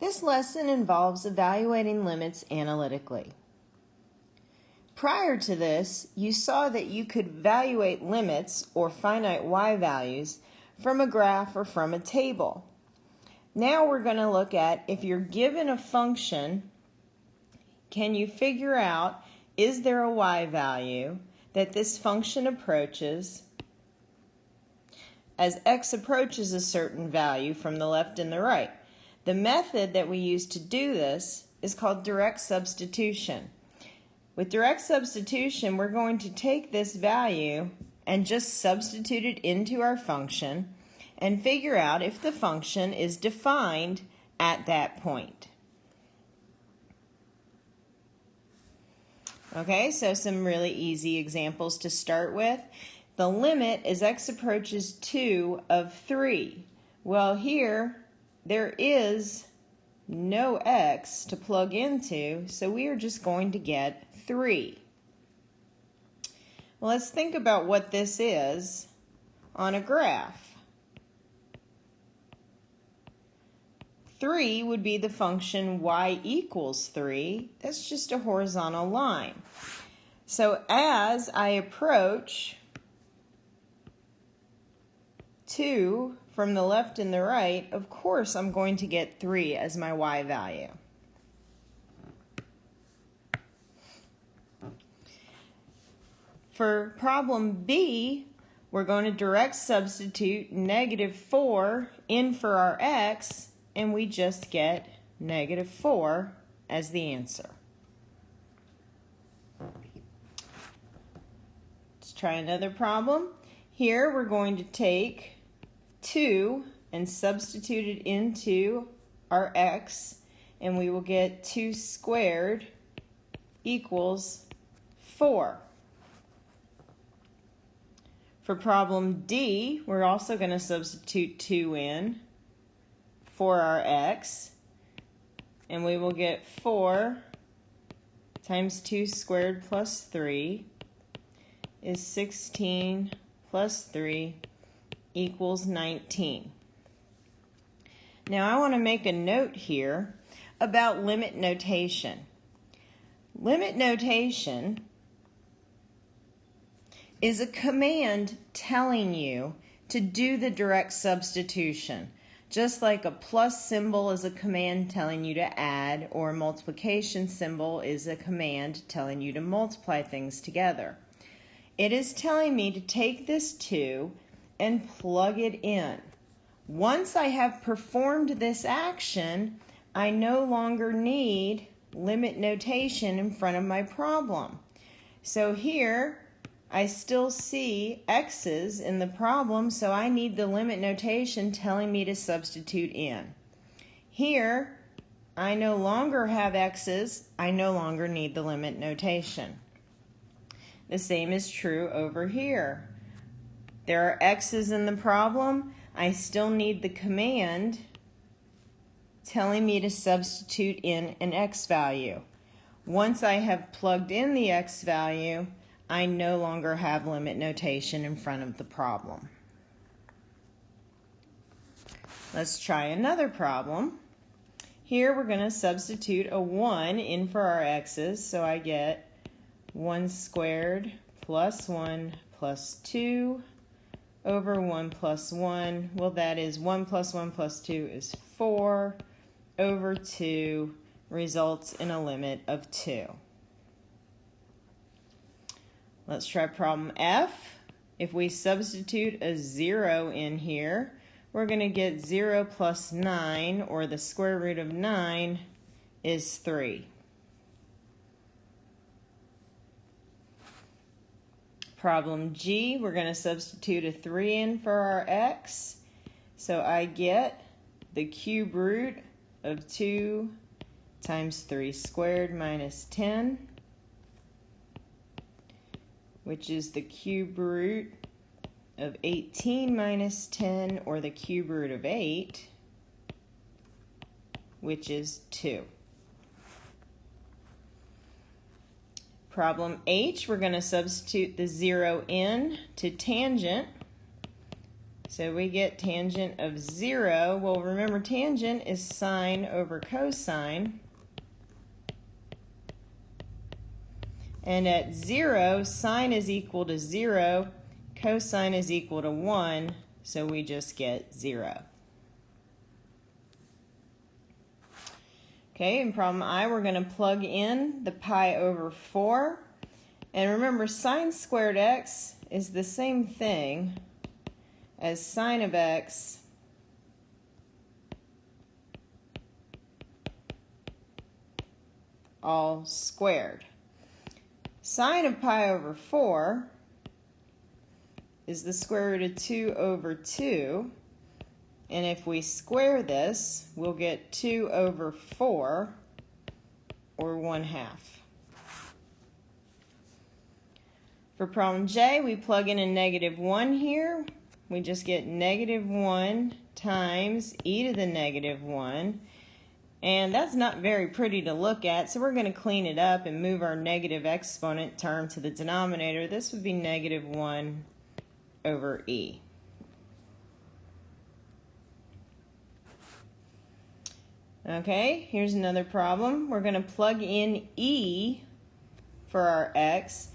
This lesson involves evaluating limits analytically. Prior to this, you saw that you could evaluate limits or finite y values from a graph or from a table. Now we're going to look at if you're given a function, can you figure out is there a y value that this function approaches as x approaches a certain value from the left and the right. The method that we use to do this is called direct substitution. With direct substitution, we're going to take this value and just substitute it into our function and figure out if the function is defined at that point. Okay, so some really easy examples to start with. The limit as x approaches 2 of 3. Well, here there is no x to plug into, so we are just going to get 3. Well, let's think about what this is on a graph. 3 would be the function y equals 3. That's just a horizontal line. So as I approach 2 from the left and the right, of course I'm going to get 3 as my y value. For problem B, we're going to direct substitute negative 4 in for our x, and we just get negative 4 as the answer. Let's try another problem. Here we're going to take 2 and substitute it into our x, and we will get 2 squared equals 4. For problem D, we're also going to substitute 2 in for our x, and we will get 4 times 2 squared plus 3 is 16 plus 3 equals 19. Now I want to make a note here about limit notation. Limit notation is a command telling you to do the direct substitution. Just like a plus symbol is a command telling you to add, or a multiplication symbol is a command telling you to multiply things together. It is telling me to take this 2 and plug it in. Once I have performed this action, I no longer need limit notation in front of my problem. So here, I still see x's in the problem, so I need the limit notation telling me to substitute in. Here, I no longer have x's, I no longer need the limit notation. The same is true over here. There are x's in the problem. I still need the command telling me to substitute in an x value. Once I have plugged in the x value, I no longer have limit notation in front of the problem. Let's try another problem. Here we're going to substitute a 1 in for our x's, so I get 1 squared plus 1 plus 2 over 1 plus 1. Well, that is 1 plus 1 plus 2 is 4 over 2 results in a limit of 2. Let's try problem F. If we substitute a 0 in here, we're going to get 0 plus 9, or the square root of 9, is 3. Problem G, we're going to substitute a 3 in for our x. So I get the cube root of 2 times 3 squared minus 10, which is the cube root of 18 minus 10, or the cube root of 8, which is 2. Problem H, we're going to substitute the 0 in to tangent So we get tangent of 0. Well, remember tangent is sine over cosine. And at 0, sine is equal to 0, cosine is equal to 1, so we just get 0. Okay, in problem I, we're going to plug in the pi over 4. And remember, sine squared x is the same thing as sine of x all squared. Sine of pi over 4 is the square root of 2 over 2. And if we square this, we'll get 2 over 4, or 1 half. For problem J, we plug in a negative 1 here we just get negative 1 times e to the negative 1. And that's not very pretty to look at, so we're going to clean it up and move our negative exponent term to the denominator. This would be negative 1 over e. Okay, here's another problem. We're going to plug in e for our x,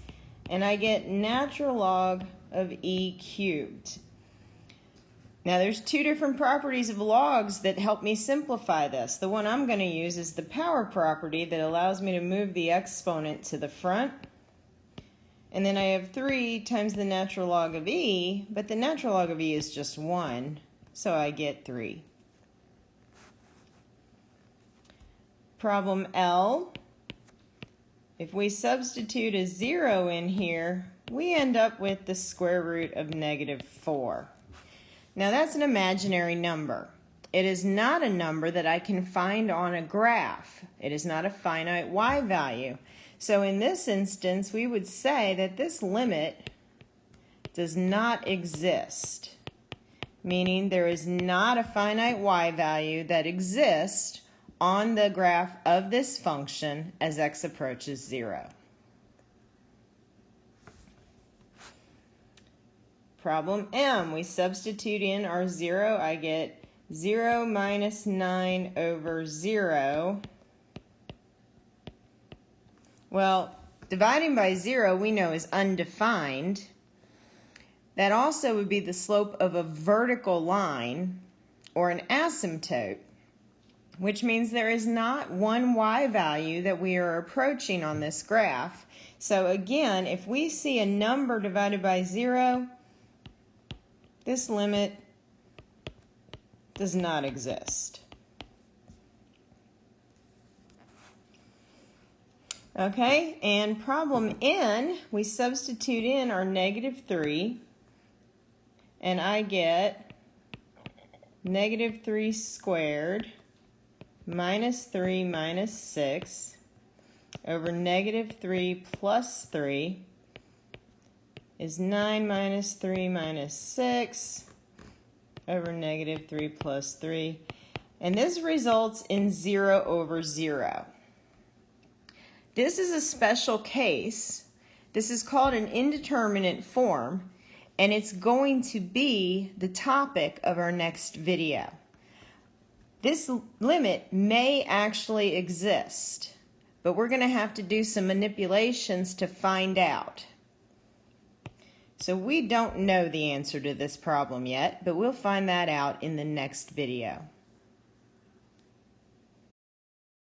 and I get natural log of e cubed. Now there's two different properties of logs that help me simplify this. The one I'm going to use is the power property that allows me to move the exponent to the front. And then I have 3 times the natural log of e, but the natural log of e is just 1, so I get 3. Problem L, if we substitute a 0 in here, we end up with the square root of negative 4. Now that's an imaginary number. It is not a number that I can find on a graph. It is not a finite y value. So in this instance, we would say that this limit does not exist, meaning there is not a finite y value that exists on the graph of this function as x approaches 0. Problem M, we substitute in our 0. I get 0 minus 9 over 0. Well, dividing by 0 we know is undefined. That also would be the slope of a vertical line or an asymptote, which means there is not one y value that we are approaching on this graph. So again, if we see a number divided by 0, this limit does not exist. Okay, and problem n, we substitute in our negative 3, and I get negative 3 squared minus 3 minus 6 over negative 3 plus 3 is 9 minus 3 minus 6 over negative 3 plus 3. And this results in 0 over 0. This is a special case. This is called an indeterminate form, and it's going to be the topic of our next video. This limit may actually exist, but we're going to have to do some manipulations to find out. So we don't know the answer to this problem yet, but we'll find that out in the next video.